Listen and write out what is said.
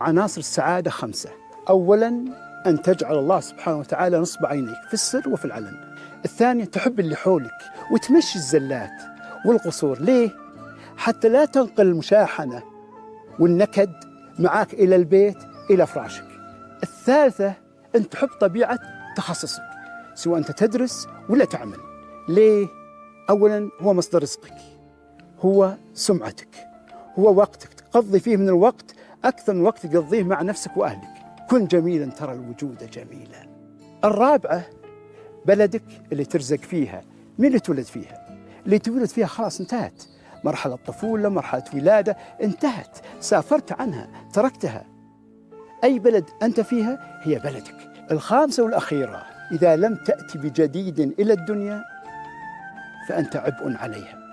عناصر السعادة خمسة. أولا أن تجعل الله سبحانه وتعالى نصب عينيك في السر وفي العلن. الثانية تحب اللي حولك وتمشي الزلات والقصور. ليه؟ حتى لا تنقل المشاحنة والنكد معك إلى البيت إلى فراشك. الثالثة أن تحب طبيعة تخصصك سواء أنت تدرس ولا تعمل. ليه؟ أولا هو مصدر رزقك هو سمعتك هو وقتك. تقضي فيه من الوقت أكثر من وقت تقضيه مع نفسك وأهلك. كن جميلا ترى الوجود جميلا. الرابعة بلدك اللي ترزق فيها. مين اللي تولد فيها؟ اللي تولد فيها خلاص انتهت. مرحلة طفولة مرحلة ولادة انتهت. سافرت عنها تركتها. أي بلد أنت فيها؟ هي بلدك. الخامسة والأخيرة إذا لم تأتي بجديد إلى الدنيا فأنت عبء عليها.